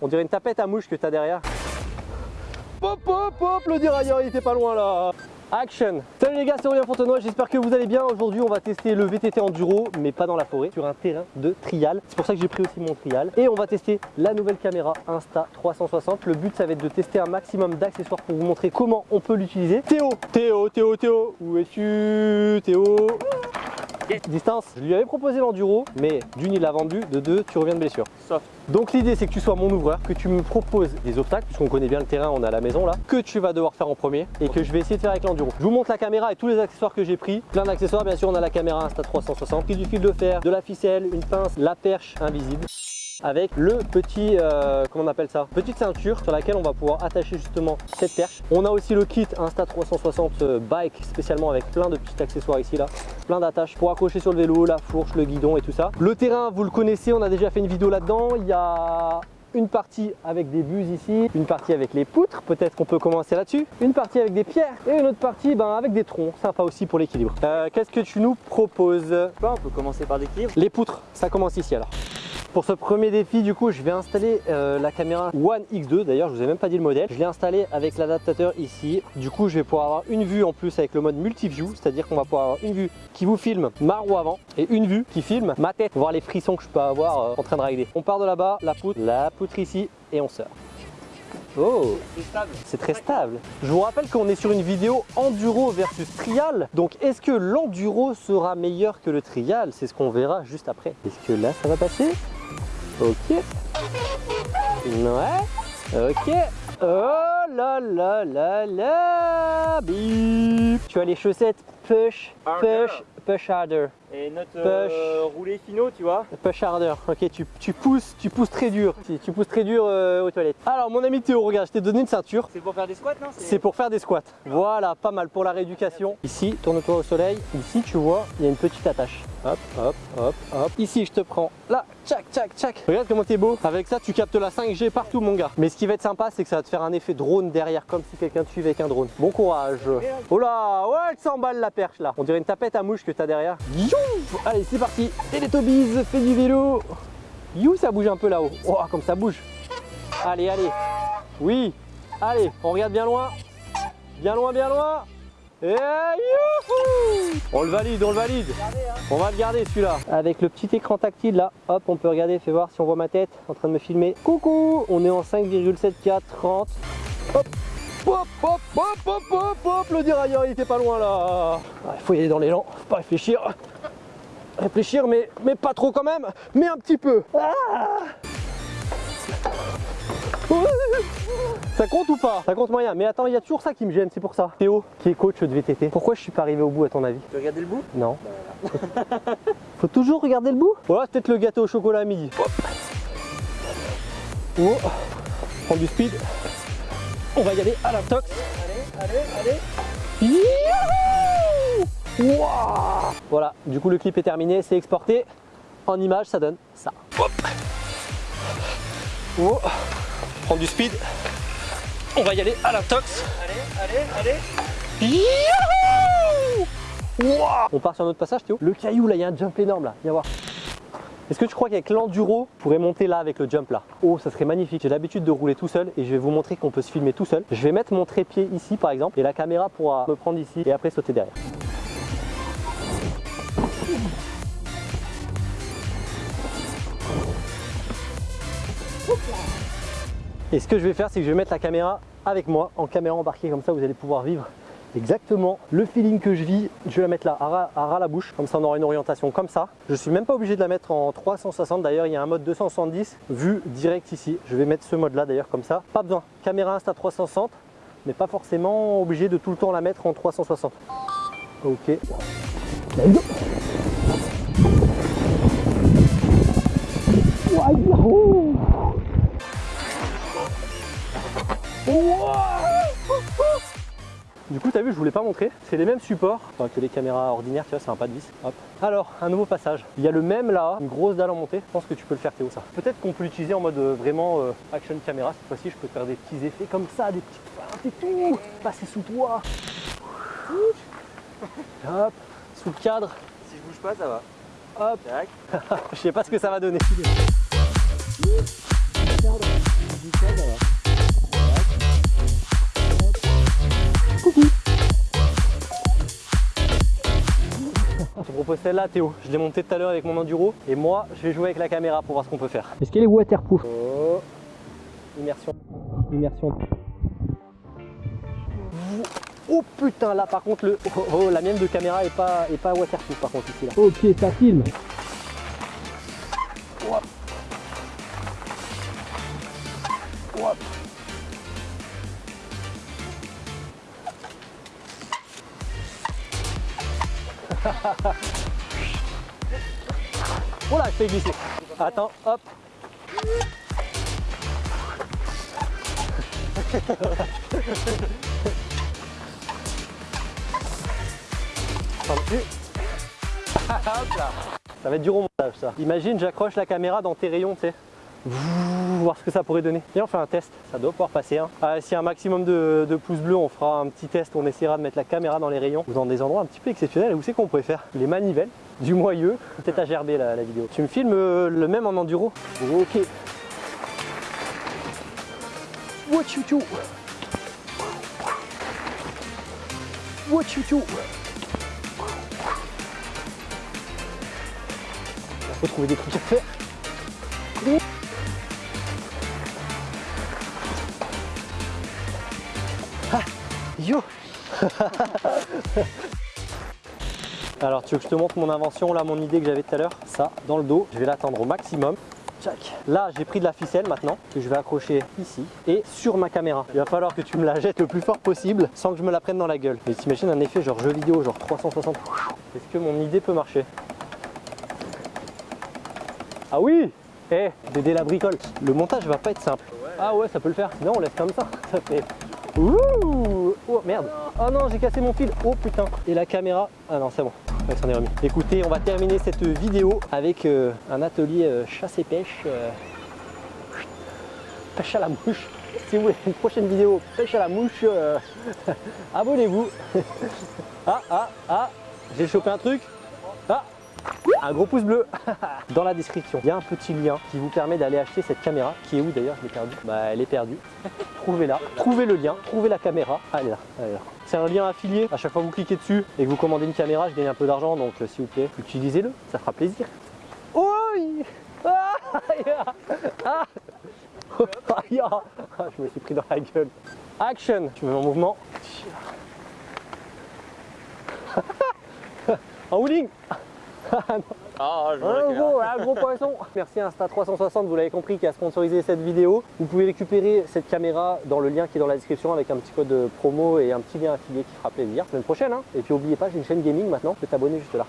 On dirait une tapette à mouche que t'as derrière. Hop hop hop, le dérailleur il était pas loin là Action Salut les gars, c'est Aurélien Fontenoy, j'espère que vous allez bien. Aujourd'hui on va tester le VTT Enduro, mais pas dans la forêt, sur un terrain de trial. C'est pour ça que j'ai pris aussi mon trial. Et on va tester la nouvelle caméra Insta 360. Le but ça va être de tester un maximum d'accessoires pour vous montrer comment on peut l'utiliser. Théo Théo, Théo, Théo Où es-tu? Théo Distance, je lui avais proposé l'enduro, mais d'une il l'a vendu, de deux tu reviens de blessure. Soft. Donc l'idée c'est que tu sois mon ouvreur, que tu me proposes des obstacles, puisqu'on connaît bien le terrain, on est à la maison là, que tu vas devoir faire en premier et que je vais essayer de faire avec l'enduro. Je vous montre la caméra et tous les accessoires que j'ai pris. Plein d'accessoires, bien sûr on a la caméra Insta360, pris du fil de fer, de la ficelle, une pince, la perche invisible avec le petit, euh, comment on appelle ça Petite ceinture sur laquelle on va pouvoir attacher justement cette perche. On a aussi le kit Insta360 euh, Bike spécialement avec plein de petits accessoires ici là. Plein d'attaches pour accrocher sur le vélo, la fourche, le guidon et tout ça. Le terrain, vous le connaissez, on a déjà fait une vidéo là-dedans. Il y a une partie avec des buses ici, une partie avec les poutres, peut-être qu'on peut commencer là-dessus, une partie avec des pierres et une autre partie ben, avec des troncs, sympa aussi pour l'équilibre. Euh, Qu'est-ce que tu nous proposes? On peut commencer par l'équilibre. Les poutres, ça commence ici alors. Pour ce premier défi, du coup, je vais installer euh, la caméra One X2. D'ailleurs, je vous ai même pas dit le modèle. Je l'ai installé avec l'adaptateur ici. Du coup, je vais pouvoir avoir une vue en plus avec le mode multi-view, c'est-à-dire qu'on va pouvoir avoir une vue qui vous filme ma roue avant et une vue qui filme ma tête, voir les frissons que je peux avoir euh, en train de rider. On part de là-bas, la poutre, la poutre ici et on sort. Oh C'est très stable. Je vous rappelle qu'on est sur une vidéo enduro versus trial. Donc est-ce que l'enduro sera meilleur que le trial? C'est ce qu'on verra juste après. Est-ce que là ça va passer? Ok. Ouais. Ok. Oh là là là là Bip Tu as les chaussettes push, push, push harder. Et notre euh, roulé finaux, tu vois. Push harder. Ok, tu, tu, pousses, tu pousses très dur. Tu, tu pousses très dur euh, aux toilettes. Alors mon ami Théo, regarde, je t'ai donné une ceinture. C'est pour faire des squats, non C'est pour faire des squats. Voilà, pas mal pour la rééducation. Ici, tourne-toi au soleil. Ici, tu vois, il y a une petite attache. Hop, hop, hop, hop. Ici, je te prends là, tchac, tchac, tchac. Regarde comment t'es beau. Avec ça, tu captes la 5G partout, mon gars. Mais ce qui va être sympa, c'est que ça va te faire un effet drone derrière, comme si quelqu'un te suivait avec un drone. Bon courage. Oh là, ouais, elle s'emballe la perche là. On dirait une tapette à mouche que t'as derrière. You Allez, c'est parti. Et les tobies, fais du vélo. You, ça bouge un peu là-haut. Oh, comme ça bouge. Allez, allez. Oui. Allez, on regarde bien loin. Bien loin, bien loin. Et youhou On le valide, on le valide. On va le garder celui-là. Avec le petit écran tactile là, hop, on peut regarder, fais voir si on voit ma tête en train de me filmer. Coucou On est en 5,74 30. Hop Hop, hop, hop, hop, hop, hop, le dérailleur il était pas loin là. Il faut y aller dans l'élan, faut pas réfléchir. Réfléchir, mais, mais pas trop quand même, mais un petit peu. Ah ça compte ou pas? Ça compte moyen. Mais attends, il y a toujours ça qui me gêne, c'est pour ça. Théo, qui est coach de VTT, pourquoi je suis pas arrivé au bout à ton avis? Tu veux regarder le bout? Non. Faut toujours regarder le bout? Voilà, peut-être le gâteau au chocolat à midi. Oh. Prends du speed. On va y aller à la tox. Allez, allez, allez. Youhou Wow voilà, du coup le clip est terminé, c'est exporté. En image, ça donne ça. Hop. Oh. Prends du speed. On va y aller à la tox. Allez, allez, allez. Youhou wow On part sur un autre passage Théo. Le caillou là, il y a un jump énorme là, viens voir. Est-ce que tu crois qu'avec l'enduro, on pourrait monter là avec le jump là? Oh, ça serait magnifique. J'ai l'habitude de rouler tout seul et je vais vous montrer qu'on peut se filmer tout seul. Je vais mettre mon trépied ici par exemple et la caméra pourra me prendre ici et après sauter derrière. Et ce que je vais faire, c'est que je vais mettre la caméra avec moi en caméra embarquée, comme ça vous allez pouvoir vivre exactement le feeling que je vis. Je vais la mettre là, à ras, à la bouche, comme ça on aura une orientation comme ça. Je suis même pas obligé de la mettre en 360, d'ailleurs il y a un mode 270, vue direct ici. Je vais mettre ce mode là d'ailleurs comme ça. Pas besoin, caméra Insta 360, mais pas forcément obligé de tout le temps la mettre en 360. Ok. Voulais pas montrer. C'est les mêmes supports enfin, que les caméras ordinaires, tu vois, c'est un pas de vis. Hop. Alors, un nouveau passage. Il y a le même là, une grosse dalle en montée. Je pense que tu peux le faire, Théo, ça. Peut-être qu'on peut l'utiliser en mode euh, vraiment euh, action caméra. Cette fois-ci, je peux faire des petits effets comme ça, des petites feintes et tout. Passer sous toi. Hop. Sous le cadre. Si je bouge pas, ça va. Hop. Je sais pas ce que ça va donner. Propose celle-là Théo, je l'ai montée tout à l'heure avec mon enduro et moi je vais jouer avec la caméra pour voir ce qu'on peut faire. Est-ce qu'elle est waterproof Oh Immersion. Immersion. Oh putain là par contre le. Oh, oh, la mienne de caméra est pas, est pas waterproof par contre ici là. Ok ça filme. Oh là, je fais glisser. Attends, hop. Ça va être dur au montage ça. Imagine, j'accroche la caméra dans tes rayons, tu sais. Voir ce que ça pourrait donner. Et on fait un test, ça doit pouvoir passer. Hein. Ah, un maximum de, de pouces bleus, on fera un petit test, on essaiera de mettre la caméra dans les rayons ou dans des endroits un petit peu exceptionnels. Où c'est qu'on pourrait faire? Les manivelles, du moyeu, peut-être à gerber la, la vidéo. Tu me filmes euh, le même en enduro Ok. What you do? Il faut trouver des trucs à faire. Ah, yo Alors tu veux que je te montre mon invention, là mon idée que j'avais tout à l'heure? Ça, dans le dos, je vais l'attendre au maximum. Tchac. Là j'ai pris de la ficelle maintenant que je vais accrocher ici et sur ma caméra. Il va falloir que tu me la jettes le plus fort possible sans que je me la prenne dans la gueule. Mais t'imagines un effet genre jeu vidéo, genre 360. Est-ce que mon idée peut marcher? Ah oui Eh, Dédé la bricole. Le montage va pas être simple. Ah ouais, ça peut le faire. Sinon on laisse comme ça. Ça fait... Ouh Oh merde Oh non, j'ai cassé mon fil. Oh putain. Et la caméra. Ah non, c'est bon. S'en est remis. Écoutez, on va terminer cette vidéo avec euh, un atelier euh, chasse et pêche. euh, pêche à la mouche. Si vous voulez une prochaine vidéo pêche à la mouche, abonnez-vous. ah, ah, ah, j'ai chopé un truc. Un gros pouce bleu dans la description. Il y a un petit lien qui vous permet d'aller acheter cette caméra qui est où d'ailleurs Je l'ai perdue. Bah elle est perdue. Trouvez-la, trouvez le lien, trouvez la caméra. Est là, est là. C'est un lien affilié. À chaque fois que vous cliquez dessus et que vous commandez une caméra, je gagne un peu d'argent. Donc euh, s'il vous plaît, utilisez-le, ça fera plaisir. Oh ah, ah, Je me suis pris dans la gueule. Action me mets en mouvement. En wheeling Ah, je un gros, un gros poisson Merci à Insta360, vous l'avez compris, qui a sponsorisé cette vidéo. Vous pouvez récupérer cette caméra dans le lien qui est dans la description avec un petit code de promo et un petit lien affilié qui fera plaisir. La semaine prochaine, hein. Et puis n'oubliez pas, j'ai une chaîne gaming maintenant, tu peux t'abonner juste là.